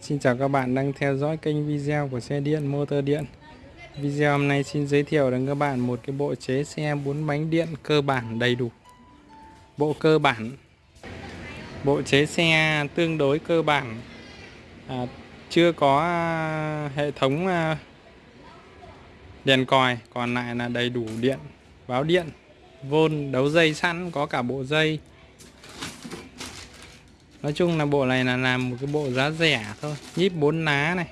Xin chào các bạn đang theo dõi kênh video của xe điện motor điện. Video hôm nay xin giới thiệu đến các bạn một cái bộ chế xe 4 bánh điện cơ bản đầy đủ. Bộ cơ bản. Bộ chế xe tương đối cơ bản. À, Chưa có à, hệ thống à, đèn còi Còn lại là đầy đủ điện Báo điện Vôn đấu dây sẵn có cả bộ dây. Nói chung là bộ này là làm một cái bộ giá rẻ thôi. Nhíp 4 lá này.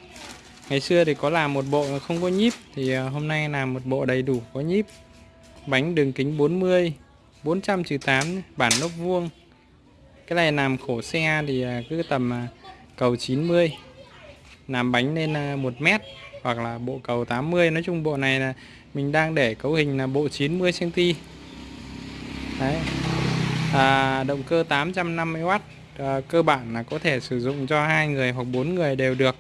Ngày xưa thì có làm một bộ không có nhíp Thì ờ, hôm nay làm một bộ đầy đủ có nhíp. Bánh đường kính 40 400 8 Bản lốp vuông. Cái này làm khổ xe thì ờ, cứ tầm ờ, cầu 90 Làm bánh lên 1 mét Hoặc là bộ cầu 80 Nói chung bộ này là mình đang để cấu hình là bộ 90cm Đấy. À, Động cơ 850W à, cơ bản là có thể sử dụng cho hai người hoặc bốn người đều được.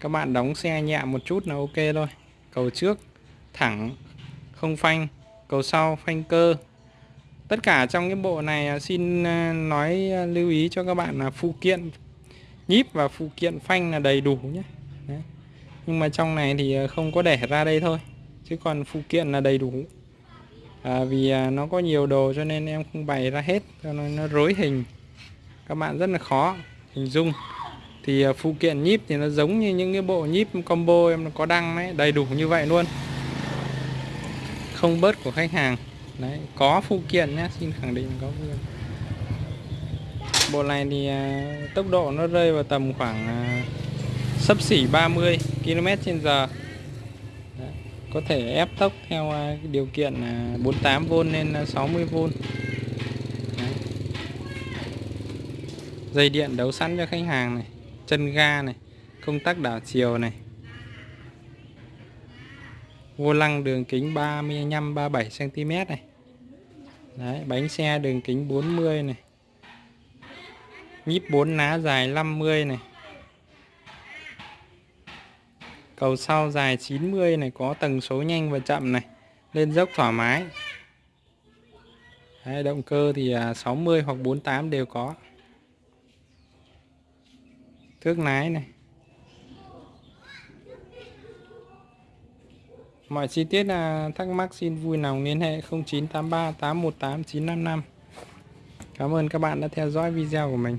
Các bạn đóng xe nhẹ một chút là ok thôi. Cầu trước thẳng không phanh. Cầu sau phanh cơ. Tất cả trong cái bộ này à, xin à, nói à, lưu ý cho các bạn là phụ kiện nhíp và phụ kiện phanh là đầy đủ nhé. Đấy. nhưng mà trong này thì không có để ra đây thôi chứ còn phụ kiện là đầy đủ. À, vì nó có nhiều đồ cho nên em không bày ra hết cho nên nó rối hình các bạn rất là khó hình dung. Thì à, phụ kiện nhíp thì nó giống như những cái bộ nhíp combo em nó có đăng đấy, đầy đủ như vậy luôn. Không bớt của khách hàng. Đấy, có phụ kiện nhé xin khẳng định có phụ kiện. bộ này thì à, tốc độ nó rơi vào tầm khoảng à, sấp xỉ 30 km trên giờ. Có thể ép tốc theo điều kiện 48V lên 60V dây điện đấu sẵn cho khách hàng này chân ga này công tắc đảo chiều này. Vô lăng đường kính 35 37 cm này. Đấy, bánh xe đường kính 40 này. Nhíp 4 lá dài 50 này. Cầu sau dài 90 này có tầng số nhanh và chậm này. Lên dốc thoải mái. Đấy, động cơ thì à, 60 hoặc 48 đều có thước nái này. Mọi chi tiết là thắc mắc xin vui lòng liên hệ 0983 818 955 Cảm ơn các bạn đã theo dõi video của mình.